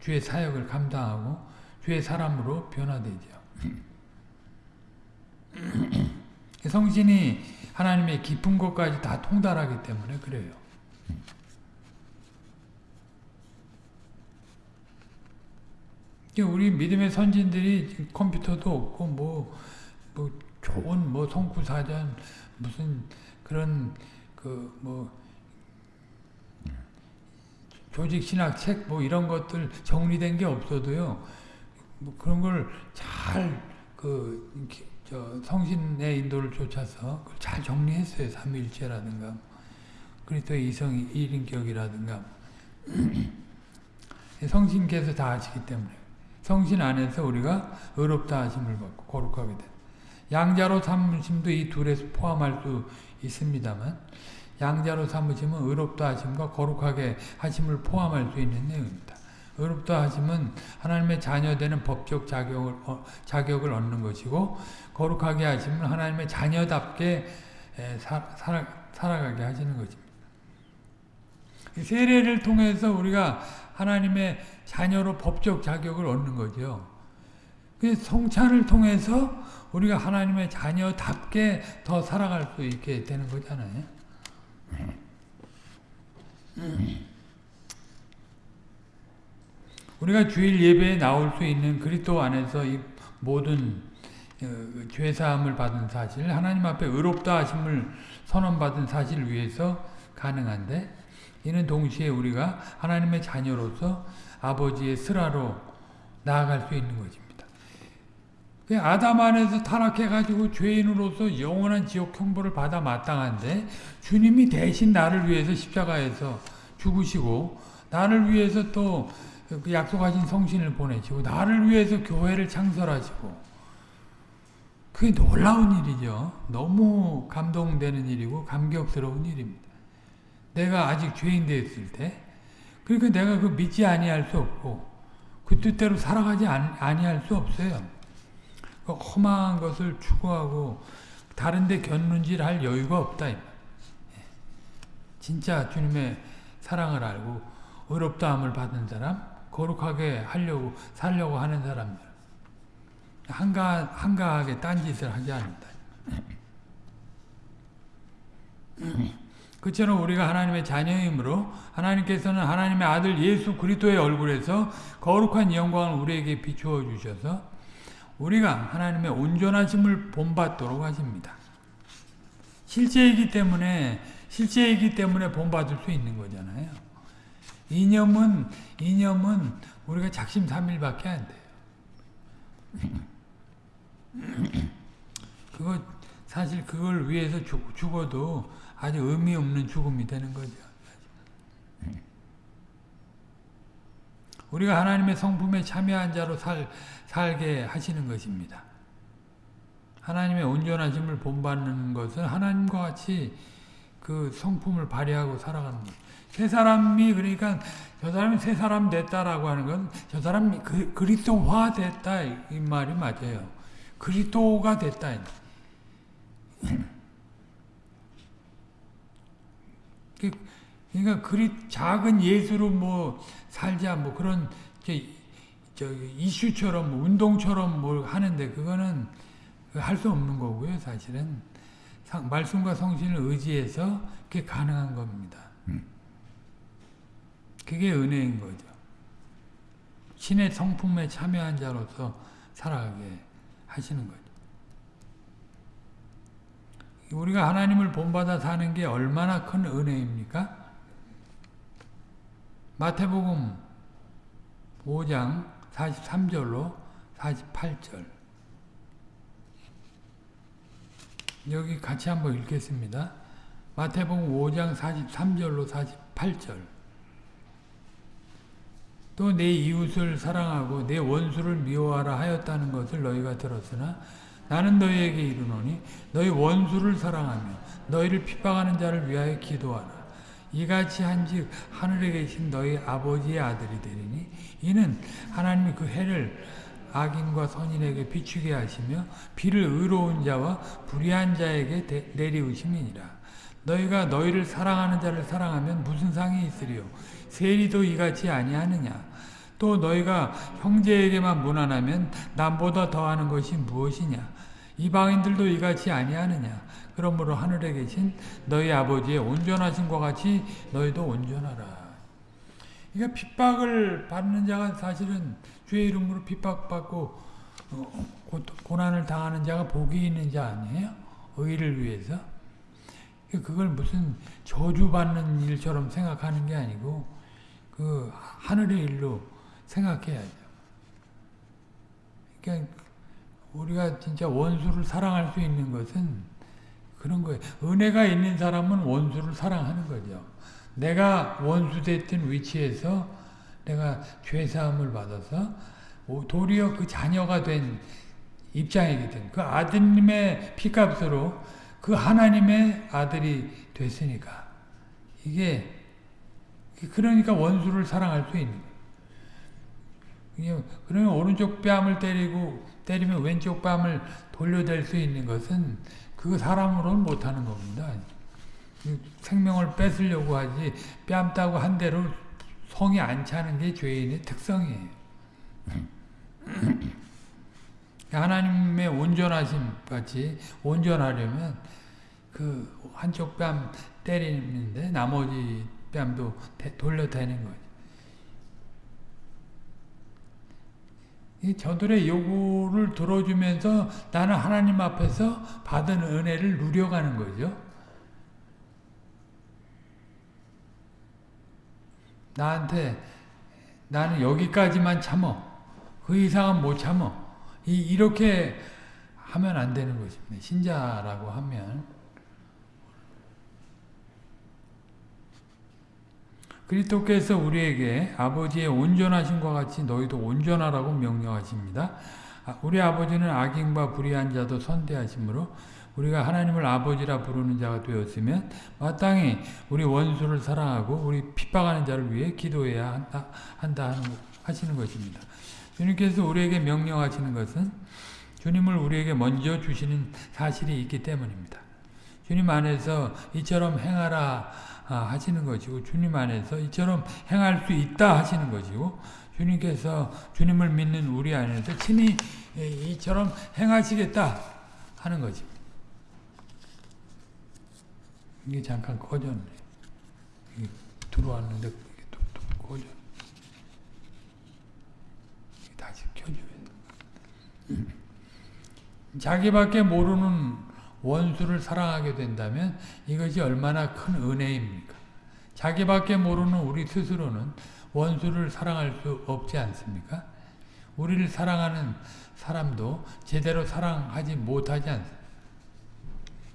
주의 사역을 감당하고 주의 사람으로 변화되죠. 성신이 하나님의 깊은 곳까지 다 통달하기 때문에 그래요. 우리 믿음의 선진들이 컴퓨터도 없고 뭐, 뭐 좋은 뭐 성구사전 무슨 그런 그 뭐 조직 신학 책 뭐 이런 것들 정리된 게 없어도요. 뭐 그런 걸 잘그저 성신의 인도를 쫓아서 잘 정리했어요. 삼일체라든가 그리스도 이성 일인격이라든가 성신께서 다 하시기 때문에 성신 안에서 우리가 의롭다 하심을 받고 거룩하게 돼. 양자로 삼심도 이 둘에서 포함할 수 있습니다만 양자로 삼으시면 의롭다 하심과 거룩하게 하심을 포함할 수 있는 내용입니다. 의롭다 하심은 하나님의 자녀되는 법적 자격을, 어, 자격을 얻는 것이고 거룩하게 하심은 하나님의 자녀답게 에, 사, 살아, 살아가게 하시는 것입니다. 세례를 통해서 우리가 하나님의 자녀로 법적 자격을 얻는 거죠. 성찬을 통해서 우리가 하나님의 자녀답게 더 살아갈 수 있게 되는 거잖아요. 우리가 주일 예배에 나올 수 있는 그리스도 안에서 이 모든 어, 죄사함을 받은 사실, 하나님 앞에 의롭다 하심을 선언받은 사실을 위해서 가능한데 이는 동시에 우리가 하나님의 자녀로서 아버지의 슬하로 나아갈 수 있는 것입니다. 그 아담 안에서 타락해가지고 죄인으로서 영원한 지옥 형벌을 받아 마땅한데 주님이 대신 나를 위해서 십자가에서 죽으시고 나를 위해서 또그 약속하신 성신을 보내시고 나를 위해서 교회를 창설하시고 그게 놀라운 일이죠. 너무 감동되는 일이고 감격스러운 일입니다. 내가 아직 죄인 되었을 때 그러니까 내가 그 믿지 아니할 수 없고 그 뜻대로 살아가지 아니할 수 없어요. 그 험한 것을 추구하고 다른데 견눈질 할 여유가 없다. 진짜 주님의 사랑을 알고 의롭다함을 받은 사람 거룩하게 하려고 살려고 하는 사람들 한가 한가하게 딴짓을 하지 않는다. 그처럼 우리가 하나님의 자녀이므로 하나님께서는 하나님의 아들 예수 그리스도의 얼굴에서 거룩한 영광을 우리에게 비추어 주셔서 우리가 하나님의 온전하심을 본받도록 하십니다. 실제이기 때문에 실제이기 때문에 본받을 수 있는 거잖아요. 이념은 이념은 우리가 작심삼일밖에 안 돼요. 그거 사실 그걸 위해서 죽, 죽어도 아주 의미 없는 죽음이 되는 거죠. 우리가 하나님의 성품에 참여한 자로 살, 살게 하시는 것입니다. 하나님의 온전하심을 본받는 것은 하나님과 같이 그 성품을 발휘하고 살아가는 것. 새 사람이 그러니까 저 사람이 새 사람 됐다라고 하는 건 저 사람이 그, 그리스도화 됐다 이 말이 맞아요. 그리스도가 됐다. 그, 그러니까 그리 작은 예수로 뭐 살자 뭐 그런 저 이슈처럼 뭐 운동처럼 뭘 하는데 그거는 할 수 없는 거고요 사실은 말씀과 성신을 의지해서 그게 가능한 겁니다. 그게 은혜인 거죠. 신의 성품에 참여한 자로서 살아가게 하시는 거죠. 우리가 하나님을 본받아 사는 게 얼마나 큰 은혜입니까? 마태복음 5장 43절로 48절 여기 같이 한번 읽겠습니다. 마태복음 5장 43절로 48절 또 내 이웃을 사랑하고 내 원수를 미워하라 하였다는 것을 너희가 들었으나 나는 너희에게 이르노니 너희 원수를 사랑하며 너희를 핍박하는 자를 위하여 기도하라. 이같이 한즉 하늘에 계신 너희 아버지의 아들이 되리니 이는 하나님이 그 해를 악인과 선인에게 비추게 하시며 비를 의로운 자와 불의한 자에게 내리우심이니라. 너희가 너희를 사랑하는 자를 사랑하면 무슨 상이 있으리요? 세리도 이같이 아니하느냐? 또 너희가 형제에게만 무난하면 남보다 더하는 것이 무엇이냐? 이방인들도 이같이 아니하느냐 그러므로 하늘에 계신 너희 아버지의 온전하신과 같이 너희도 온전하라 그러니까 핍박을 받는 자가 사실은 주의 이름으로 핍박받고 어, 고난을 당하는 자가 복이 있는 자 아니에요? 의를 위해서 그걸 무슨 저주받는 일처럼 생각하는 게 아니고 그 하늘의 일로 생각해야죠. 그러니까 우리가 진짜 원수를 사랑할 수 있는 것은 그런 거예요. 은혜가 있는 사람은 원수를 사랑하는 거죠. 내가 원수 됐던 위치에서 내가 죄사함을 받아서 도리어 그 자녀가 된 입장이거든. 그 아드님의 피값으로 그 하나님의 아들이 됐으니까. 이게 그러니까 원수를 사랑할 수 있는 거예요. 그러면 오른쪽 뺨을 때리고 때리면 왼쪽 뺨을 돌려댈 수 있는 것은 그 사람으로는 못하는 겁니다. 생명을 뺏으려고 하지 뺨 따고 한 대로 성이 안 차는 게 죄인의 특성이에요. 하나님의 온전하심 같이 온전하려면 그 한쪽 뺨 때리는데 나머지 뺨도 돌려대는 거죠. 이 저들의 요구를 들어주면서 나는 하나님 앞에서 받은 은혜를 누려가는 거죠. 나한테 나는 여기까지만 참어. 그 이상은 못 참어. 이, 이렇게 하면 안 되는 것입니다. 신자라고 하면. 그리스도께서 우리에게 아버지의 온전하심과 같이 너희도 온전하라고 명령하십니다. 아, 우리 아버지는 악인과 불의한 자도 선대하시므로 우리가 하나님을 아버지라 부르는 자가 되었으면 마땅히 우리 원수를 사랑하고 우리 핍박하는 자를 위해 기도해야 한다, 한다 하시는 것입니다. 주님께서 우리에게 명령하시는 것은 주님을 우리에게 먼저 주시는 사실이 있기 때문입니다. 주님 안에서 이처럼 행하라 아, 하시는 것이고 주님 안에서 이처럼 행할 수 있다 하시는 것이고 주님께서 주님을 믿는 우리 안에서 친히 이처럼 행하시겠다 하는 거지. 이게 잠깐 꺼졌네. 들어왔는데 꺼져. 다시 켜줘야 돼. 자기밖에 모르는 원수를 사랑하게 된다면 이것이 얼마나 큰 은혜입니까? 자기밖에 모르는 우리 스스로는 원수를 사랑할 수 없지 않습니까? 우리를 사랑하는 사람도 제대로 사랑하지 못하지 않습니까?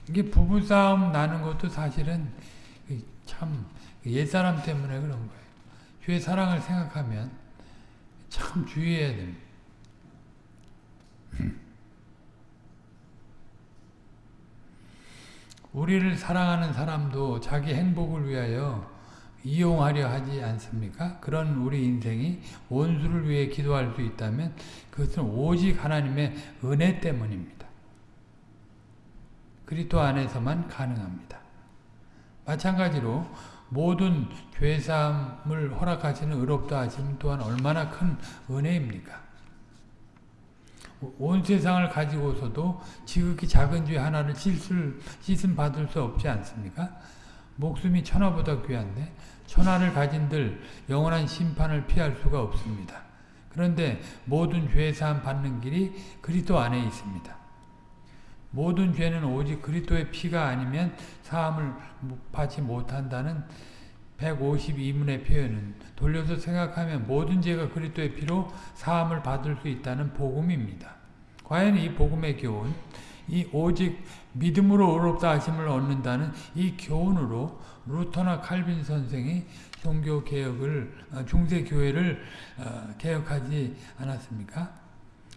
이게 부부싸움 나는 것도 사실은 참 옛사람 때문에 그런 거예요. 주의 사랑을 생각하면 참 주의해야 됩니다. 우리를 사랑하는 사람도 자기 행복을 위하여 이용하려 하지 않습니까? 그런 우리 인생이 원수를 위해 기도할 수 있다면 그것은 오직 하나님의 은혜 때문입니다. 그리스도 안에서만 가능합니다. 마찬가지로 모든 죄사함을 허락하시는 의롭다 하심 또한 얼마나 큰 은혜입니까? 온 세상을 가지고서도 지극히 작은 죄 하나를 씻을, 씻음 받을 수 없지 않습니까? 목숨이 천하보다 귀한데 천하를 가진들 영원한 심판을 피할 수가 없습니다. 그런데 모든 죄 사함 받는 길이 그리스도 안에 있습니다. 모든 죄는 오직 그리스도의 피가 아니면 사함을 받지 못한다는 152문의 표현은 돌려서 생각하면 모든 죄가 그리스도의 피로 사함을 받을 수 있다는 복음입니다. 과연 이 복음의 교훈, 이 오직 믿음으로 어렵다 하심을 얻는다는 이 교훈으로 루터나 칼빈 선생이 종교 개혁을 어, 중세 교회를 어, 개혁하지 않았습니까?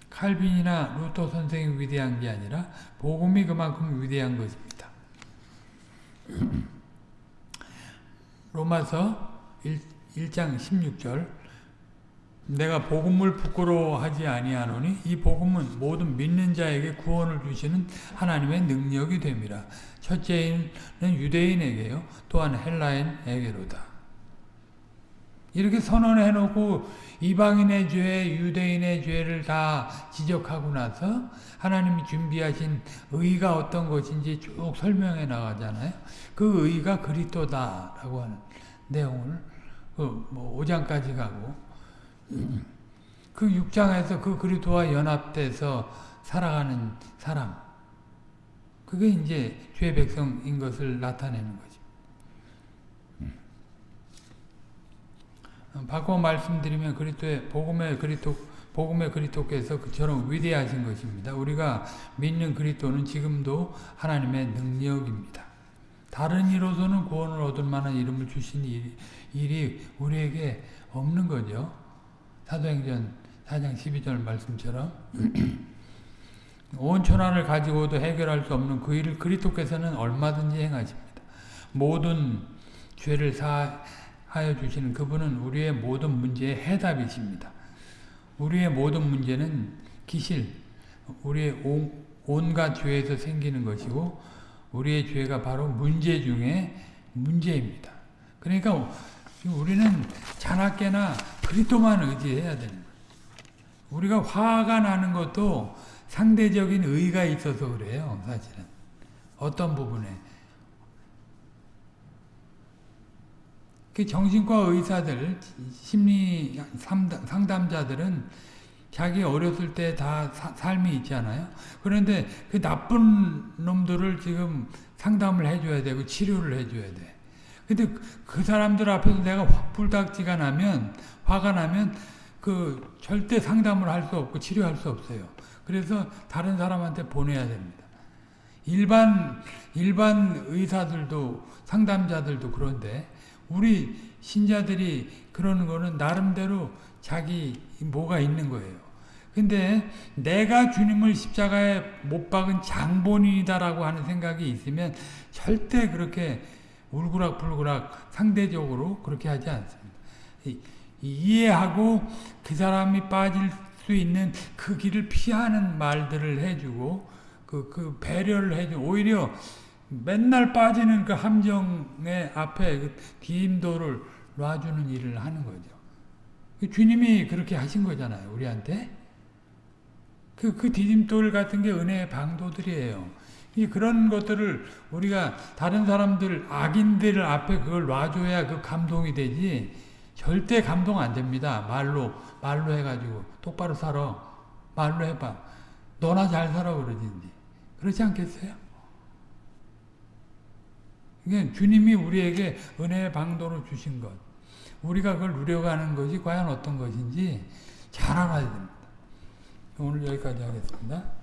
칼빈이나 루터 선생이 위대한 게 아니라 복음이 그만큼 위대한 것입니다. 로마서 1, 1장 16절 내가 복음을 부끄러워하지 아니하노니 이 복음은 모든 믿는 자에게 구원을 주시는 하나님의 능력이 됨이라. 첫째는 유대인에게요. 또한 헬라인에게로다. 이렇게 선언해 놓고 이방인의 죄, 유대인의 죄를 다 지적하고 나서 하나님이 준비하신 의가 어떤 것인지 쭉 설명해 나가잖아요. 그 의가 그리스도다라고 하는 내용을 그뭐 5장까지 가고 그 6장에서 그 그리스도와 연합돼서 살아가는 사람 그게 이제 죄 백성인 것을 나타내는 거지. 바꿔 말씀드리면 그리스도의 복음의 그리스도 복음의 그리스도께서 그처럼 위대하신 것입니다. 우리가 믿는 그리스도는 지금도 하나님의 능력입니다. 다른 이로서는 구원을 얻을 만한 이름을 주신 일이 우리에게 없는 거죠. 사도행전 4장 12절 말씀처럼 온 천하를 가지고도 해결할 수 없는 그 일을 그리스도께서는 얼마든지 행하십니다. 모든 죄를 사 하여 주시는 그분은 우리의 모든 문제의 해답이십니다. 우리의 모든 문제는 기실, 우리의 온, 온갖 죄에서 생기는 것이고 우리의 죄가 바로 문제 중에 문제입니다. 그러니까 우리는 자나깨나 그리스도만 의지해야 되는 거예요. 우리가 화가 나는 것도 상대적인 의가 있어서 그래요. 사실은 어떤 부분에 그 정신과 의사들, 심리 상담자들은 자기 어렸을 때 다 삶이 있잖아요. 그런데 그 나쁜 놈들을 지금 상담을 해줘야 되고 치료를 해줘야 돼. 근데 그 사람들 앞에서 내가 불닭지가 나면 화가 나면 그 절대 상담을 할 수 없고 치료할 수 없어요. 그래서 다른 사람한테 보내야 됩니다. 일반 일반 의사들도 상담자들도 그런데 우리 신자들이 그러는 거는 나름대로 자기 뭐가 있는 거예요. 근데 내가 주님을 십자가에 못 박은 장본인이다라고 하는 생각이 있으면 절대 그렇게 울그락불그락 상대적으로 그렇게 하지 않습니다. 이해하고 그 사람이 빠질 수 있는 그 길을 피하는 말들을 해주고 그, 그 배려를 해주고 오히려 맨날 빠지는 그 함정의 앞에 그 디임도를 놔주는 일을 하는 거죠. 그 주님이 그렇게 하신 거잖아요. 우리한테. 그, 그 디딤돌 같은 게 은혜의 방도들이에요. 이 그런 것들을 우리가 다른 사람들, 악인들 앞에 그걸 놔줘야 그 감동이 되지, 절대 감동 안 됩니다. 말로, 말로 해가지고, 똑바로 살아. 말로 해봐. 너나 잘 살아, 그러든지. 그렇지 않겠어요? 이게 주님이 우리에게 은혜의 방도로 주신 것. 우리가 그걸 누려가는 것이 과연 어떤 것인지 잘 알아야 됩니다. 오늘 여기까지 하겠습니다.